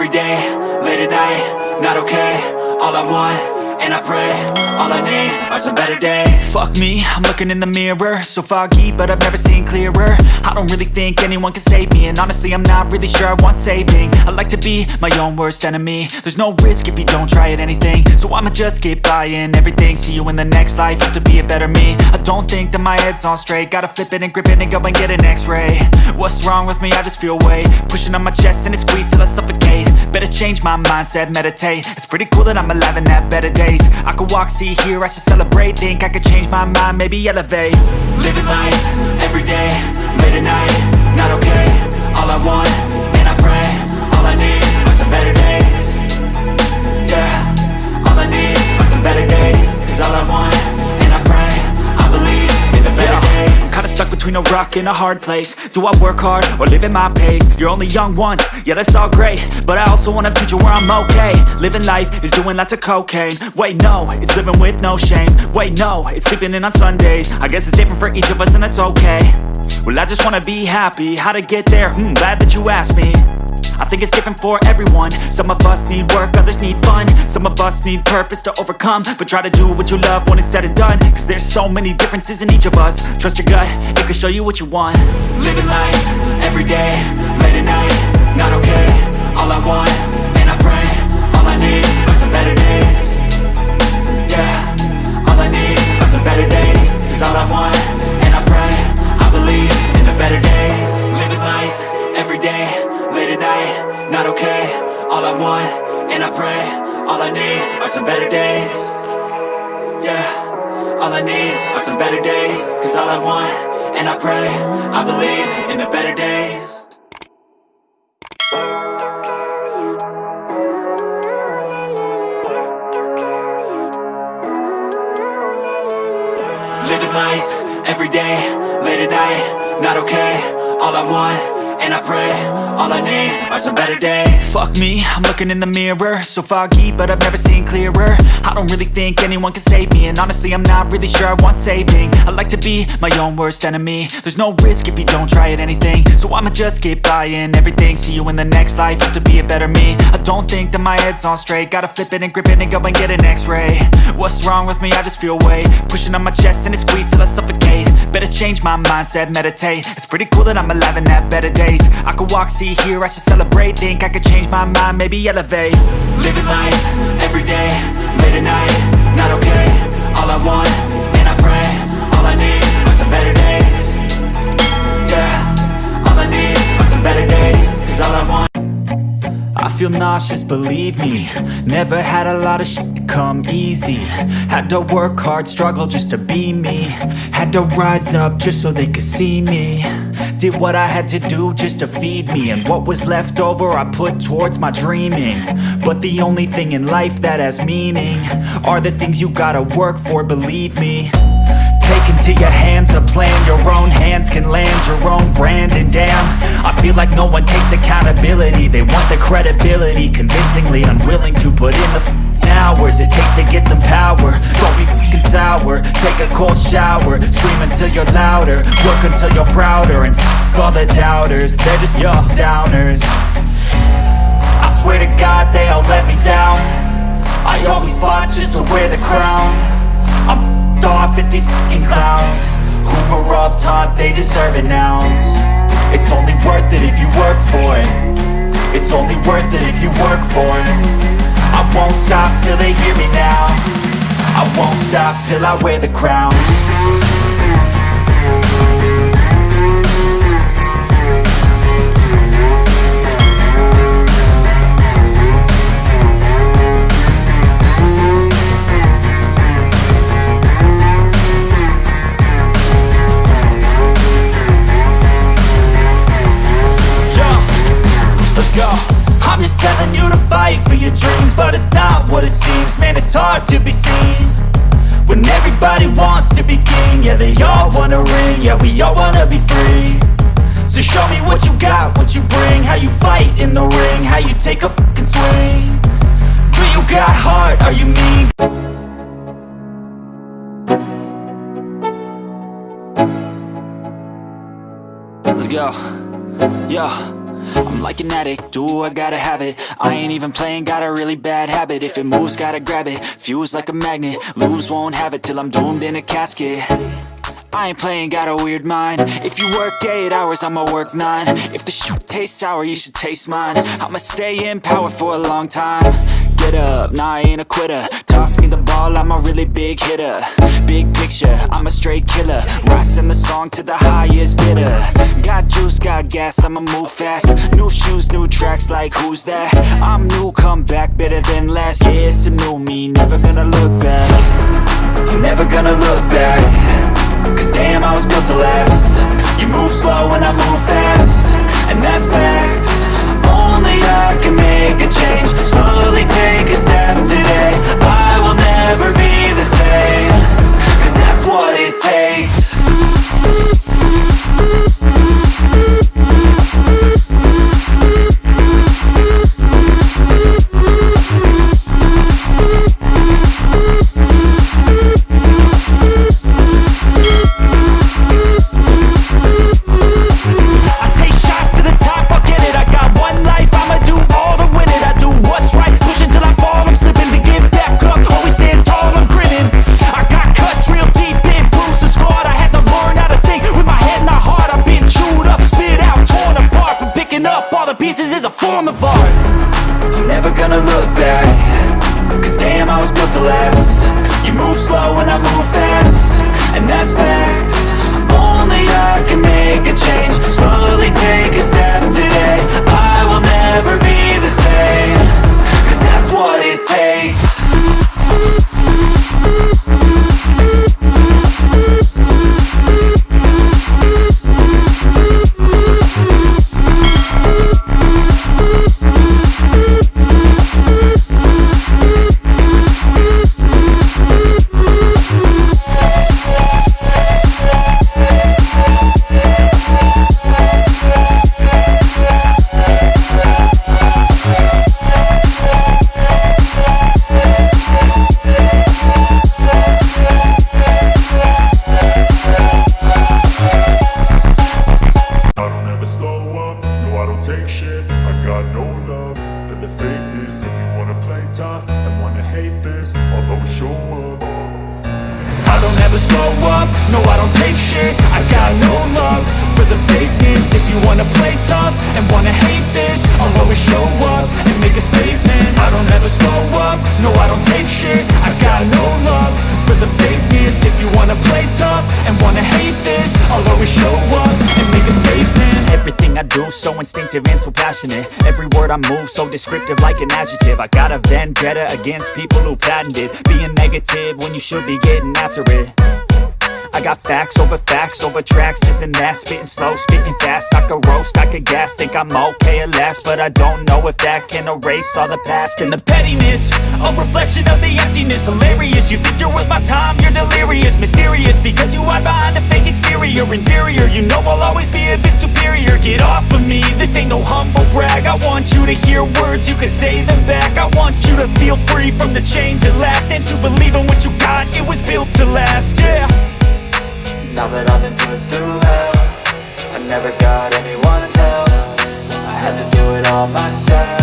every day, late at night, not okay All I want, and I pray All I need are some better days. Fuck me, I'm looking in the mirror. So foggy, but I've never seen clearer. I don't really think anyone can save me And honestly, I'm not really sure I want saving. I like to be my own worst enemy. There's no risk if you don't try at anything. So I'ma just keep buying everything. See you in the next life, have to be a better me. I don't think that my head's on straight. Gotta flip it and grip it and go and get an x-ray. What's wrong with me? I just feel weight Pushing on my chest and it squeezes till I suffocate. Better change my mindset, meditate. It's pretty cool that I'm alive and have better days I could walk, see, hear, I should celebrate. Think I could change my mind, maybe elevate. Living life, stuck a a hard place. Do I work hard, or live at my pace? You're only young once, yeah that's all great. But I also want a future where I'm okay. Living life is doing lots of cocaine. Wait no, it's living with no shame. Wait no, it's sleeping in on Sundays. I guess it's different for each of us and that's okay. Well I just wanna be happy, how to get there? Hmm, glad that you asked me I think it's different for everyone. Some of us need work, others need fun. Some of us need purpose to overcome. But try to do what you love when it's said and done. Cause there's so many differences in each of us. Trust your gut, it can show you what you want. Living life, everyday, late at night Not okay, pray All I need are some better days. Yeah, all I need are some better days. Cause all I want, and I pray I believe in the better days. Living life, everyday, late at night Not okay, all I want, and I pray All I need are some better days. Fuck me, I'm looking in the mirror So foggy, but I've never seen clearer. I don't really think anyone can save me And honestly, I'm not really sure I want saving. I like to be my own worst enemy. There's no risk if you don't try at anything. So I'ma just keep buying everything See you in the next life, have to be a better me. I don't think that my head's on straight Gotta flip it and grip it and go and get an x-ray. What's wrong with me? I just feel weight Pushing on my chest and it squeezes till I change my mindset, meditate. It's pretty cool that I'm alive and have better days. I could walk, see, hear, I should celebrate. Think I could change my mind, maybe elevate. Living life, everyday, late at night Not okay, all I want, and I pray All I need are some better days. Yeah, all I need are some better days Cause all I want I feel nauseous, believe me. Never had a lot of shit come easy. Had to work hard, struggle just to be me. Had to rise up just so they could see me. Did what I had to do just to feed me. And what was left over I put towards my dreaming. But the only thing in life that has meaning Are the things you gotta work for, believe me. Take into your hands a plan Your own hands can land your own brand. And damn, I feel like no one takes accountability. They want the credibility Convincingly unwilling to put in the hours It takes to get some power. Don't be f***ing sour. Take a cold shower. Scream until you're louder. Work until you're prouder. And f*** all the doubters. They're just your downers. I swear to God they all let me down. I always fought just to wear the crown. I'm f***ed off at these f***ing clowns. Who were all taught they deserve an ounce? It's only worth it if you work for it. It's only worth it if you work for it. I won't stop till they hear me now. I won't stop till I wear the crown to be seen When everybody wants to be king Yeah, they all wanna ring Yeah, we all wanna be free So show me what you got, what you bring How you fight in the ring How you take a fucking swing Do you got heart? Are you mean? Let's go. Yeah. I'm like an addict, do I gotta have it? I ain't even playing, got a really bad habit. If it moves, gotta grab it, fuse like a magnet Lose, won't have it till I'm doomed in a casket. I ain't playing, got a weird mind. If you work 8 hours, I'ma work 9 If the shit tastes sour, you should taste mine. I'ma stay in power for a long time Get up, nah I ain't a quitter. Toss me the ball, I'm a really big hitter. Big picture, I'm a straight killer. Rising the song to the highest bidder. Got juice, got gas, I'ma move fast. New shoes, new tracks, like who's that? I'm new, come back, better than last Yeah, it's a new me, never gonna look back. Never gonna look back. Cause damn, I was built to last. You move slow and I move fast. And that's facts. Only I I move fast And that's facts. Only I can make a change always show up and make a statement. Everything I do so instinctive and so passionate. Every word I move so descriptive like an adjective. I got a vendetta against people who patented Being negative when you should be getting after it. I got facts over facts over tracks, this and that. Spitting slow, spitting fast, I could roast, I could gas. Think I'm okay at last, but I don't know if that can erase all the past And the pettiness, reflection of the emptiness. Hilarious, you think you're worth my time, you're delirious. Mysterious, because you hide behind a fake exterior. Inferior, you know I'll always be a bit superior. Get off of me, this ain't no humble brag. I want you to hear words, you can say them back. I want you to feel free from the chains at last. And to believe in what you got, it was built to last, yeah. Now that I've been put through hell I never got anyone's help. I had to do it all myself